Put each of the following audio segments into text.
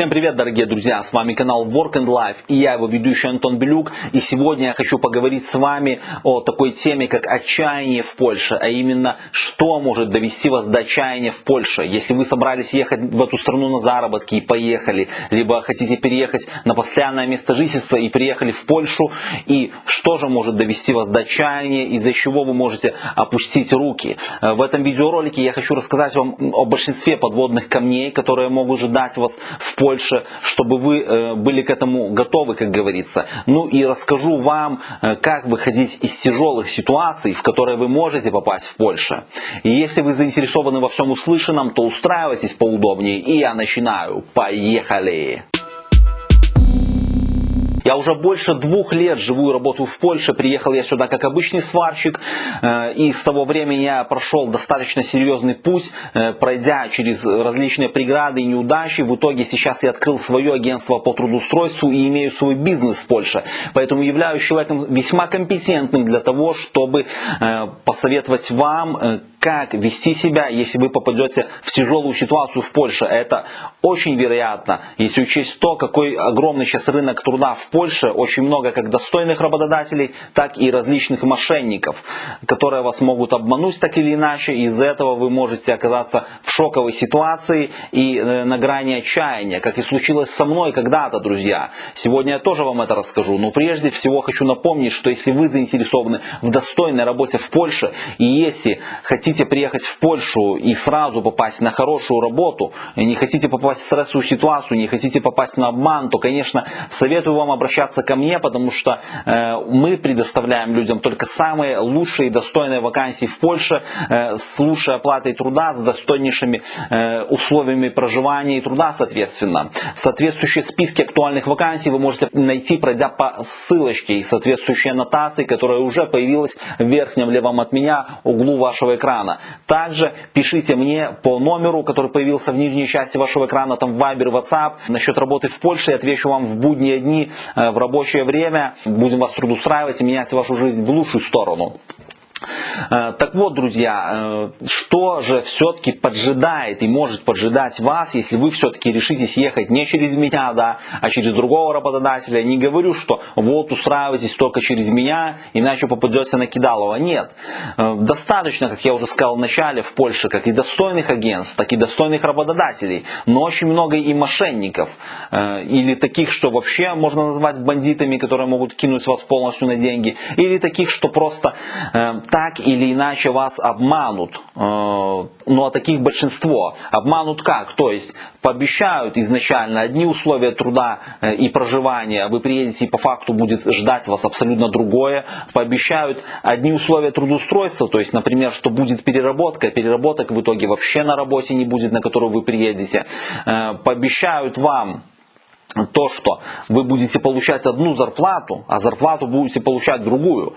Всем привет, дорогие друзья! С вами канал Work and Life и я его ведущий Антон Белюк. И сегодня я хочу поговорить с вами о такой теме, как отчаяние в Польше, а именно, что может довести вас до отчаяния в Польше. Если вы собрались ехать в эту страну на заработки и поехали, либо хотите переехать на постоянное место жительства и приехали в Польшу, и что же может довести вас до отчаяния, из-за чего вы можете опустить руки. В этом видеоролике я хочу рассказать вам о большинстве подводных камней, которые могут ждать вас в Польше, чтобы вы э, были к этому готовы, как говорится. Ну и расскажу вам, э, как выходить из тяжелых ситуаций, в которые вы можете попасть в Польше. И если вы заинтересованы во всем услышанном, то устраивайтесь поудобнее. И я начинаю. Поехали! Я уже больше двух лет живу и работаю в Польше. Приехал я сюда как обычный сварщик. Э, и с того времени я прошел достаточно серьезный путь, э, пройдя через различные преграды и неудачи. В итоге сейчас я открыл свое агентство по трудоустройству и имею свой бизнес в Польше. Поэтому являюсь человеком весьма компетентным для того, чтобы э, посоветовать вам, как вести себя, если вы попадете в тяжелую ситуацию в Польше. Это очень вероятно, если учесть то, какой огромный сейчас рынок труда в Польше, очень много как достойных работодателей, так и различных мошенников, которые вас могут обмануть так или иначе. Из-за этого вы можете оказаться в шоковой ситуации и э, на грани отчаяния, как и случилось со мной когда-то, друзья. Сегодня я тоже вам это расскажу, но прежде всего хочу напомнить, что если вы заинтересованы в достойной работе в Польше и если хотите хотите приехать в Польшу и сразу попасть на хорошую работу, не хотите попасть в стрессовую ситуацию, не хотите попасть на обман, то, конечно, советую вам обращаться ко мне, потому что э, мы предоставляем людям только самые лучшие и достойные вакансии в Польше э, с лучшей оплатой труда, с достойнейшими э, условиями проживания и труда, соответственно. Соответствующие списки актуальных вакансий вы можете найти, пройдя по ссылочке и соответствующей аннотации, которая уже появилась в верхнем левом от меня углу вашего экрана экрана. Также пишите мне по номеру, который появился в нижней части вашего экрана, там Viber, WhatsApp, насчет работы в Польше. Я отвечу вам в будние дни, э, в рабочее время. Будем вас трудоустраивать и менять вашу жизнь в лучшую сторону. Э, так вот, друзья, э, что же все-таки поджидает и может поджидать вас, если вы все-таки решитесь ехать не через меня, да, а через другого работодателя. Не говорю, что вот устраивайтесь только через меня, иначе попадете на кидалово. Нет. Э, достаточно, как я уже сказал в начале, в Польше, как и достойных агентств, так и достойных работодателей, но очень много и мошенников. Или таких, что вообще можно назвать бандитами, которые могут кинуть вас полностью на деньги. Или таких, что просто так или иначе вас обманут. Э, ну а таких большинство. Обманут как? То есть пообещают изначально одни условия труда э, и проживания, вы приедете и по факту будет ждать вас абсолютно другое. Пообещают одни условия трудоустройства, то есть, например, что будет переработка, переработок в итоге вообще на работе не будет, на которую вы приедете. Э, пообещают вам то, что вы будете получать одну зарплату, а зарплату будете получать другую.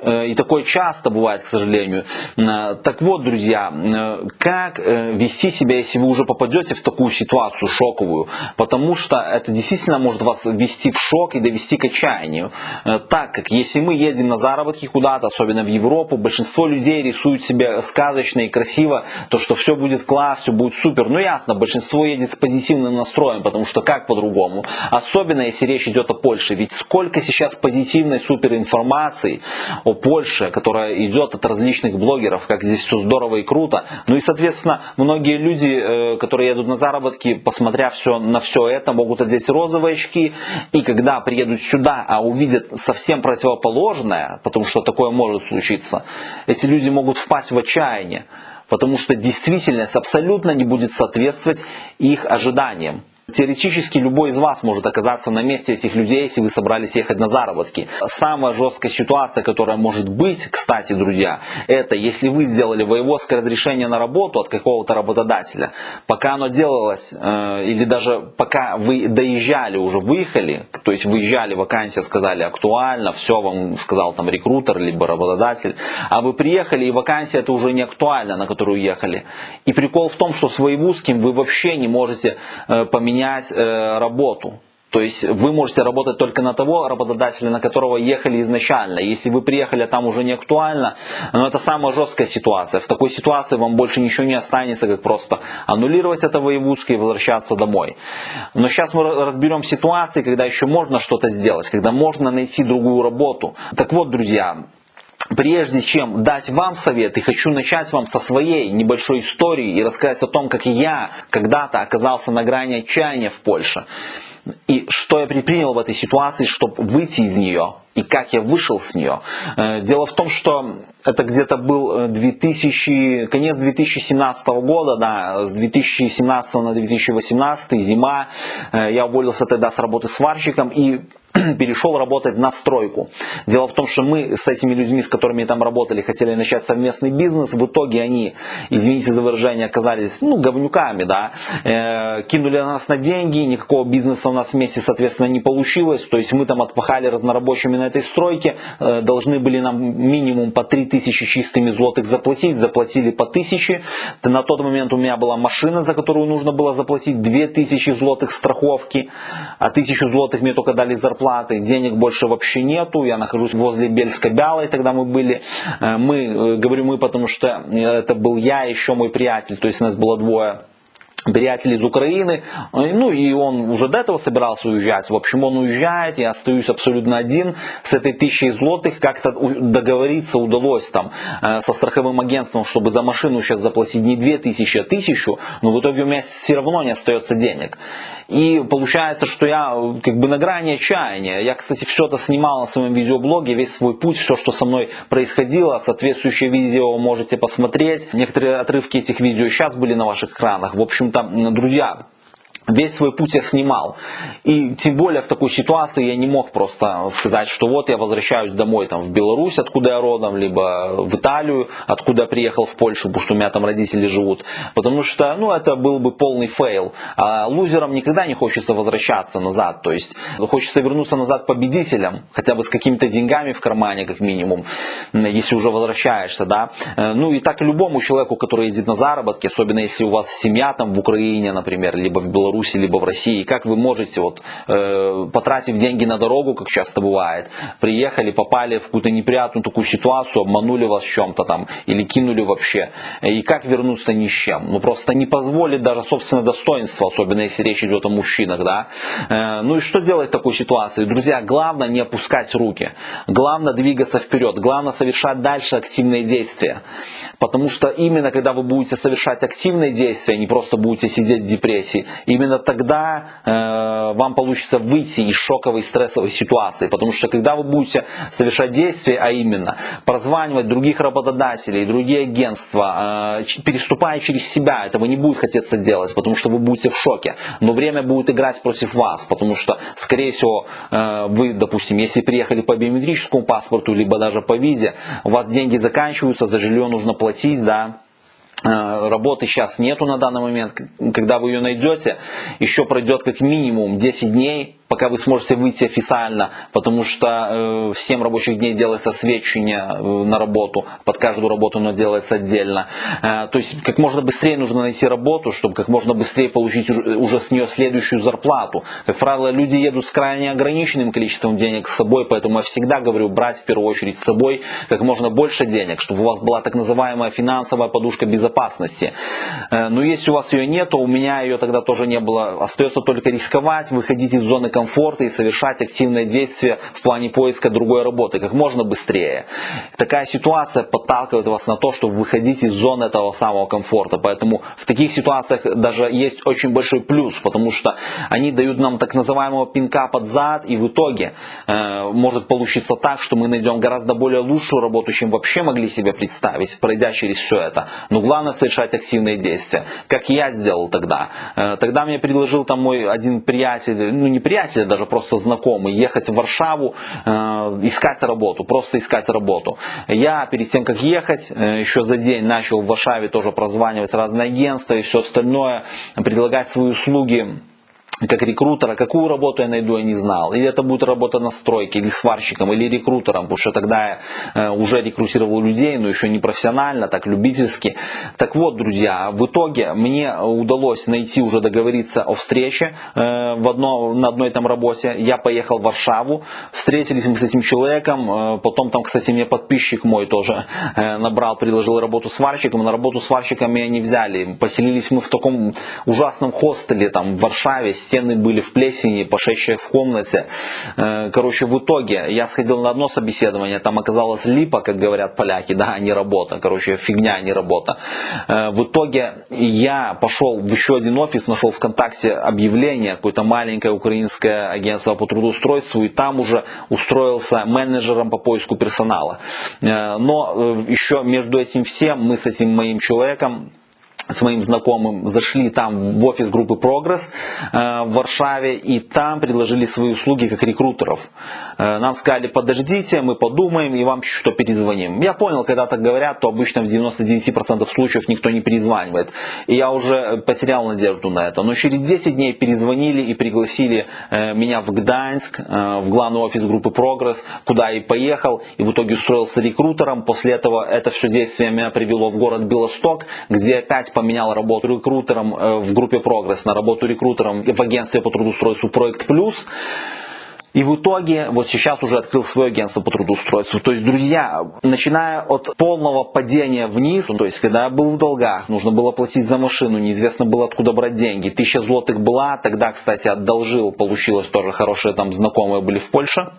Э, и такое часто бывает, к сожалению. Э, так вот, друзья, э, как вести себя, если вы уже попадете в такую ситуацию шоковую? Потому что это действительно может вас ввести в шок и довести к отчаянию. Так как если мы едем на заработки куда-то, особенно в Европу, большинство людей рисуют себе сказочно и красиво, то что все будет класс, все будет супер. Ну ясно, большинство едет с позитивным настроем, потому что как по-другому? Особенно если речь идет о Польше. Ведь сколько сейчас позитивной супер информации о Польше, которая идет от различных блогеров, как здесь все здорово и круто. Ну и, соответственно, многие люди, э, которые едут на заработки, посмотря все, на все это, могут одеть розовые очки. И когда приедут сюда, а увидят совсем противоположное, потому что такое может случиться, эти люди могут впасть в отчаяние. Потому что действительность абсолютно не будет соответствовать их ожиданиям. Теоретически любой из вас может оказаться на месте этих людей, если вы собрались ехать на заработки. Самая жесткая ситуация, которая может быть, кстати, друзья, это если вы сделали воеводское разрешение на работу от какого-то работодателя, пока оно делалось, э, или даже пока вы доезжали, уже выехали, то есть выезжали, вакансия сказали актуально, все вам сказал там рекрутер, либо работодатель, а вы приехали и вакансия это уже не актуальна, на которую ехали. И прикол в том, что с воевузским вы вообще не можете э, поменять менять э, работу. То есть вы можете работать только на того работодателя, на которого ехали изначально. Если вы приехали, а там уже не актуально, но это самая жесткая ситуация. В такой ситуации вам больше ничего не останется, как просто аннулировать это воевузское и возвращаться домой. Но сейчас мы разберем ситуации, когда еще можно что-то сделать, когда можно найти другую работу. Так вот, друзья, Прежде чем дать вам совет, и хочу начать вам со своей небольшой истории и рассказать о том, как я когда-то оказался на грани отчаяния в Польше. И что я предпринял в этой ситуации, чтобы выйти из нее, и как я вышел с нее. Э, дело в том, что это где-то был 2000, э, конец 2017 года, да, с 2017 на 2018, зима. Э, я уволился тогда с работы сварщиком и перешел работать на стройку. Дело в том, что мы с этими людьми, с которыми там работали, хотели начать совместный бизнес. В итоге они, извините за выражение, оказались ну, говнюками. Да? Э, кинули нас на деньги, никакого бизнеса у нас вместе, соответственно, не получилось. То есть мы там отпахали разнорабочими на этой стройке, э, должны были нам минимум по 3000 чистыми злотых заплатить, заплатили по 1000. На тот момент у меня была машина, за которую нужно было заплатить 2000 злотых страховки, а 1000 злотых мне только дали зарплату зарплаты, денег больше вообще нету, я нахожусь возле Бельска-Бялой, тогда мы были, э, мы, э, говорю мы, потому что это был я, еще мой приятель, то есть нас было двое приятель из Украины, ну и он уже до этого собирался уезжать. В общем, он уезжает, я остаюсь абсолютно один с этой тысячей злотых. Как-то договориться удалось там э, со страховым агентством, чтобы за машину сейчас заплатить не две тысячи, а тысячу, но в итоге у меня все равно не остается денег. И получается, что я как бы на грани отчаяния. Я, кстати, все это снимал на своем видеоблоге, весь свой путь, все, что со мной происходило. Соответствующее видео можете посмотреть. Некоторые отрывки этих видео сейчас были на ваших экранах. В общем-то, друзья, весь свой путь я снимал. И тем более в такой ситуации я не мог просто сказать, что вот я возвращаюсь домой там, в Беларусь, откуда я родом, либо в Италию, откуда я приехал в Польшу, потому что у меня там родители живут. Потому что ну, это был бы полный фейл. А лузерам никогда не хочется возвращаться назад. То есть хочется вернуться назад победителем, хотя бы с какими-то деньгами в кармане, как минимум, если уже возвращаешься. Да? Ну и так любому человеку, который едет на заработки, особенно если у вас семья там в Украине, например, либо в Беларуси, Беларуси, либо в России, как вы можете, вот, э, потратив деньги на дорогу, как часто бывает, приехали, попали в какую-то неприятную такую ситуацию, обманули вас чем-то там, или кинули вообще, и как вернуться ни с чем. Ну просто не позволит даже собственное достоинство, особенно если речь идет о мужчинах, да. Э, ну и что делать в такой ситуации? Друзья, главное не опускать руки, главное двигаться вперед, главное совершать дальше активные действия. Потому что именно когда вы будете совершать активные действия, не просто будете сидеть в депрессии, именно именно тогда э, вам получится выйти из шоковой стрессовой ситуации. Потому что когда вы будете совершать действия, а именно прозванивать других работодателей, другие агентства, э, переступая через себя, этого не будет хотеться делать, потому что вы будете в шоке. Но время будет играть против вас, потому что, скорее всего, э, вы, допустим, если приехали по биометрическому паспорту, либо даже по визе, у вас деньги заканчиваются, за жилье нужно платить, да, работы сейчас нету на данный момент. Когда вы ее найдете, еще пройдет как минимум 10 дней, пока вы сможете выйти официально, потому что э, 7 рабочих дней делается свечение э, на работу, под каждую работу оно делается отдельно. Э, то есть как можно быстрее нужно найти работу, чтобы как можно быстрее получить уже с нее следующую зарплату. Как правило, люди едут с крайне ограниченным количеством денег с собой, поэтому я всегда говорю брать в первую очередь с собой как можно больше денег, чтобы у вас была так называемая финансовая подушка безопасности. Э, но если у вас ее нет, то у меня ее тогда тоже не было. Остается только рисковать, выходить из зоны комфорта и совершать активные действия в плане поиска другой работы как можно быстрее. Такая ситуация подталкивает вас на то, чтобы выходить из зоны этого самого комфорта. Поэтому в таких ситуациях даже есть очень большой плюс, потому что они дают нам так называемого пинка под зад, и в итоге э, может получиться так, что мы найдем гораздо более лучшую работу, чем вообще могли себе представить, пройдя через все это. Но главное совершать активные действия, как я сделал тогда. Э, тогда мне предложил там мой один приятель, ну не приятель, приятель, даже просто знакомый, ехать в Варшаву, э, искать работу, просто искать работу. Я перед тем, как ехать, э, еще за день начал в Варшаве тоже прозванивать разные агентства и все остальное, предлагать свои услуги как рекрутера, какую работу я найду, я не знал. Или это будет работа на стройке, или сварщиком, или рекрутером, потому что тогда я э, уже рекрутировал людей, но еще не профессионально, так любительски. Так вот, друзья, в итоге мне удалось найти, уже договориться о встрече э, в одно, на одной там работе. Я поехал в Варшаву, встретились мы с этим человеком, э, потом там, кстати, мне подписчик мой тоже набрал, предложил работу сварщиком, на работу сварщиком меня не взяли. Поселились мы в таком ужасном хостеле там в Варшаве, стены были в плесени, пошедшие в комнате. Э, короче, в итоге я сходил на одно собеседование, там оказалось липа, как говорят поляки, да, а не работа. Короче, фигня, а не работа. Э, в итоге я пошел в еще один офис, нашел ВКонтакте объявление, какое-то маленькое украинское агентство по трудоустройству, и там уже устроился менеджером по поиску персонала. Э, но еще между этим всем мы с этим моим человеком с моим знакомым зашли там в офис группы Прогресс э, в Варшаве и там предложили свои услуги как рекрутеров. Э, нам сказали, подождите, мы подумаем и вам что перезвоним. Я понял, когда так говорят, то обычно в 99% случаев никто не перезванивает. И я уже потерял надежду на это. Но через 10 дней перезвонили и пригласили э, меня в Гданьск, в главный офис группы Прогресс, куда и поехал. И в итоге устроился рекрутером. После этого это все действие меня привело в город Белосток, где опять поменял работу рекрутером э, в группе Прогресс на работу рекрутером в агентстве по трудоустройству Проект Плюс. И в итоге вот сейчас уже открыл свое агентство по трудоустройству. То есть, друзья, начиная от полного падения вниз, то есть, когда я был в долгах, нужно было платить за машину, неизвестно было откуда брать деньги. Тысяча злотых была, тогда, кстати, одолжил, получилось тоже хорошие там знакомые были в Польше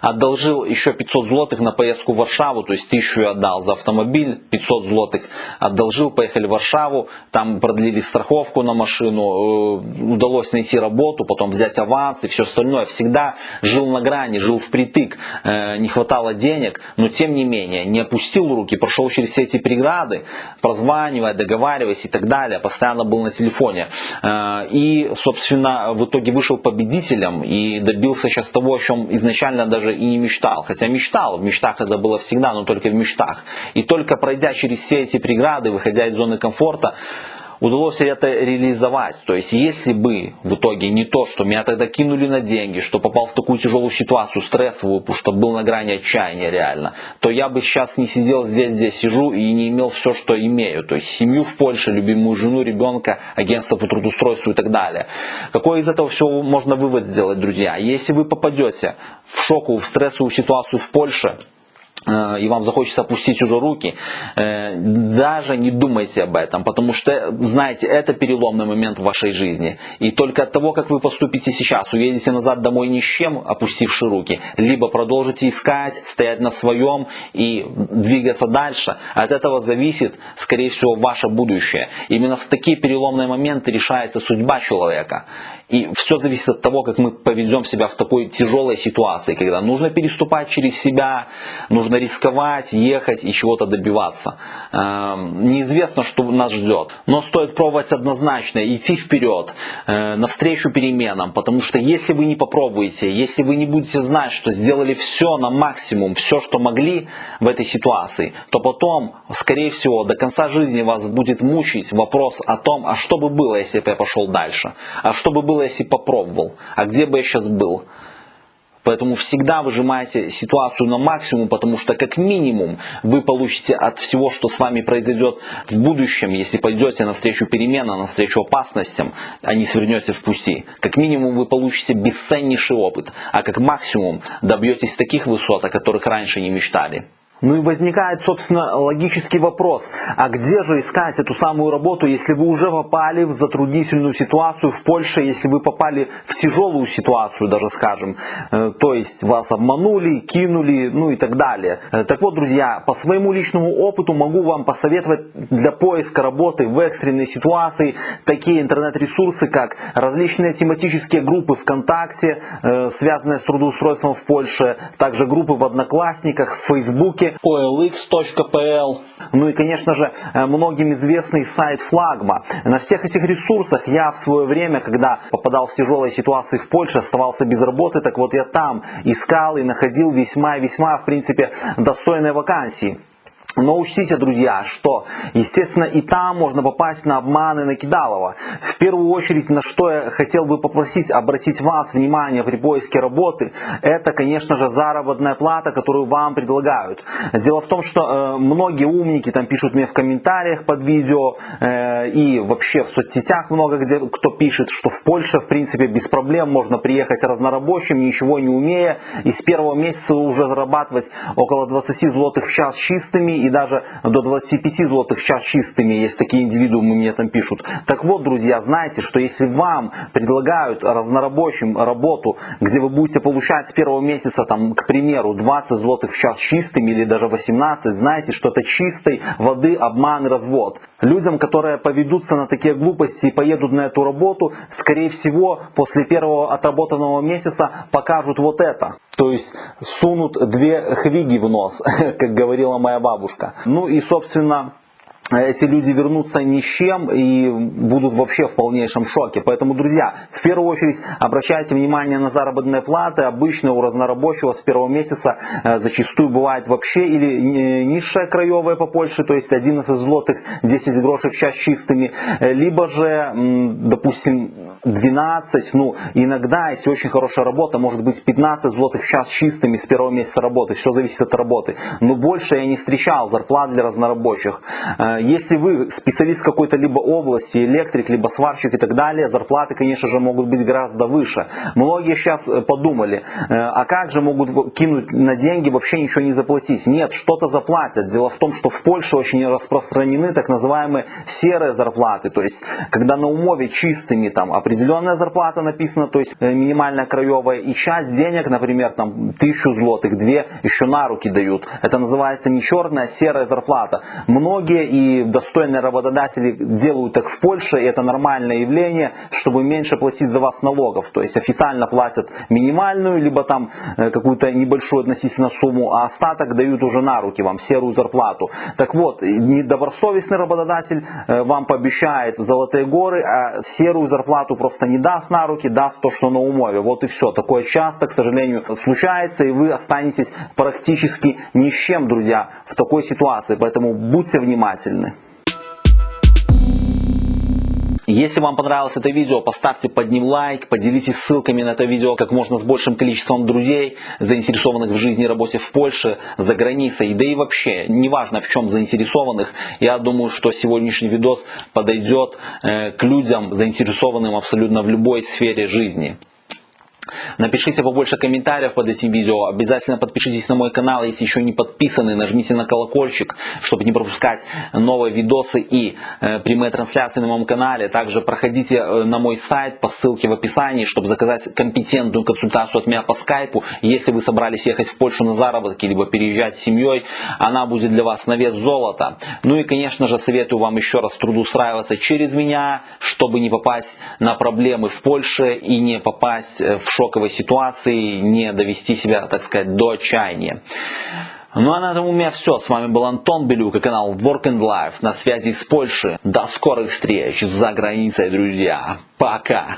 одолжил еще 500 злотых на поездку в Варшаву, то есть 1000 я отдал за автомобиль, 500 злотых одолжил, поехали в Варшаву, там продлили страховку на машину, э, удалось найти работу, потом взять аванс и все остальное. Всегда жил на грани, жил впритык, э, не хватало денег, но тем не менее не опустил руки, прошел через все эти преграды, прозванивая, договариваясь и так далее, постоянно был на телефоне. Э, и, собственно, в итоге вышел победителем и добился сейчас того, о чем изначально даже и не мечтал. Хотя мечтал, в мечтах это было всегда, но только в мечтах. И только пройдя через все эти преграды, выходя из зоны комфорта, удалось это реализовать. То есть, если бы в итоге не то, что меня тогда кинули на деньги, что попал в такую тяжелую ситуацию, стрессовую, потому что был на грани отчаяния реально, то я бы сейчас не сидел здесь, здесь сижу и не имел все, что имею. То есть, семью в Польше, любимую жену, ребенка, агентство по трудоустройству и так далее. Какой из этого всего можно вывод сделать, друзья? Если вы попадете в шоковую, в стрессовую ситуацию в Польше, и вам захочется опустить уже руки, э, даже не думайте об этом, потому что, знаете, это переломный момент в вашей жизни. И только от того, как вы поступите сейчас, уедете назад домой ни с чем, опустивши руки, либо продолжите искать, стоять на своем и двигаться дальше, от этого зависит, скорее всего, ваше будущее. Именно в такие переломные моменты решается судьба человека. И все зависит от того, как мы поведем себя в такой тяжелой ситуации, когда нужно переступать через себя, нужно рисковать, ехать и чего-то добиваться. Эм, неизвестно, что нас ждет, но стоит пробовать однозначно, идти вперед, э, навстречу переменам, потому что если вы не попробуете, если вы не будете знать, что сделали все на максимум, все, что могли в этой ситуации, то потом, скорее всего, до конца жизни вас будет мучить вопрос о том, а что бы было, если бы я пошел дальше, а что бы было, было, если попробовал? А где бы я сейчас был? Поэтому всегда выжимайте ситуацию на максимум, потому что как минимум вы получите от всего, что с вами произойдет в будущем, если пойдете навстречу переменам, навстречу опасностям, а не свернете в пути. Как минимум вы получите бесценнейший опыт, а как максимум добьетесь таких высот, о которых раньше не мечтали. Ну и возникает, собственно, логический вопрос, а где же искать эту самую работу, если вы уже попали в затруднительную ситуацию в Польше, если вы попали в тяжелую ситуацию, даже скажем, э, то есть вас обманули, кинули, ну и так далее. Э, так вот, друзья, по своему личному опыту могу вам посоветовать для поиска работы в экстренной ситуации такие интернет-ресурсы, как различные тематические группы ВКонтакте, э, связанные с трудоустройством в Польше, также группы в Одноклассниках, в Фейсбуке, olx.pl. Ну и, конечно же, э, многим известный сайт Флагма. На всех этих ресурсах я в свое время, когда попадал в тяжелые ситуации в Польше, оставался без работы, так вот я там искал и находил весьма-весьма, в принципе, достойные вакансии. Но учтите, друзья, что, естественно, и там можно попасть на обманы накидалова. В первую очередь, на что я хотел бы попросить обратить вас внимание при поиске работы, это, конечно же, заработная плата, которую вам предлагают. Дело в том, что э, многие умники там пишут мне в комментариях под видео э, и вообще в соцсетях много где кто пишет, что в Польше, в принципе, без проблем можно приехать разнорабочим, ничего не умея, и с первого месяца уже зарабатывать около 20 злотых в час чистыми и даже до 25 злотых в час чистыми, есть такие индивидуумы, мне там пишут. Так вот, друзья, знайте, что если вам предлагают разнорабочим работу, где вы будете получать с первого месяца, там, к примеру, 20 злотых в час чистыми или даже 18, знайте, что это чистой воды обман и развод. Людям, которые поведутся на такие глупости и поедут на эту работу, скорее всего, после первого отработанного месяца покажут вот это. То есть сунут две хвиги в нос, как говорила моя бабушка. Ну и, собственно, эти люди вернутся ни с чем и будут вообще в полнейшем шоке. Поэтому, друзья, в первую очередь обращайте внимание на заработные платы. Обычно у разнорабочего с первого месяца э, зачастую бывает вообще или низшая краевая по Польше, то есть 11 злотых 10 грошей в час чистыми, э, либо же, допустим, 12, ну иногда, если очень хорошая работа, может быть 15 злотых в час чистыми с первого месяца работы, все зависит от работы. Но больше я не встречал зарплат для разнорабочих э, если вы специалист какой-то либо области, электрик, либо сварщик и так далее, зарплаты, конечно же, могут быть гораздо выше. Многие сейчас э, подумали, э, а как же могут кинуть на деньги, вообще ничего не заплатить? Нет, что-то заплатят. Дело в том, что в Польше очень распространены так называемые серые зарплаты. То есть, когда на умове чистыми там определенная зарплата написана, то есть э, минимальная краевая, и часть денег, например, там тысячу злотых, две еще на руки дают. Это называется не черная, а серая зарплата. Многие и достойные работодатели делают так в Польше, и это нормальное явление, чтобы меньше платить за вас налогов. То есть официально платят минимальную, либо там э, какую-то небольшую относительно сумму, а остаток дают уже на руки вам, серую зарплату. Так вот, недобросовестный работодатель э, вам пообещает золотые горы, а серую зарплату просто не даст на руки, даст то, что на умове. Вот и все. Такое часто, к сожалению, случается, и вы останетесь практически ни с чем, друзья, в такой ситуации. Поэтому будьте внимательны правильны. Если вам понравилось это видео, поставьте под ним лайк, поделитесь ссылками на это видео как можно с большим количеством друзей, заинтересованных в жизни и работе в Польше, за границей, да и вообще, неважно в чем заинтересованных, я думаю, что сегодняшний видос подойдет э, к людям, заинтересованным абсолютно в любой сфере жизни. Напишите побольше комментариев под этим видео. Обязательно подпишитесь на мой канал, если еще не подписаны. Нажмите на колокольчик, чтобы не пропускать новые видосы и э, прямые трансляции на моем канале. Также проходите э, на мой сайт по ссылке в описании, чтобы заказать компетентную консультацию от меня по скайпу. Если вы собрались ехать в Польшу на заработки, либо переезжать с семьей, она будет для вас на вес золота. Ну и, конечно же, советую вам еще раз трудоустраиваться через меня, чтобы не попасть на проблемы в Польше и не попасть э, в шоковой ситуации, не довести себя, так сказать, до отчаяния. Ну а на этом у меня все. С вами был Антон Белюк и канал Work and Life на связи с Польшей. До скорых встреч за границей, друзья. Пока!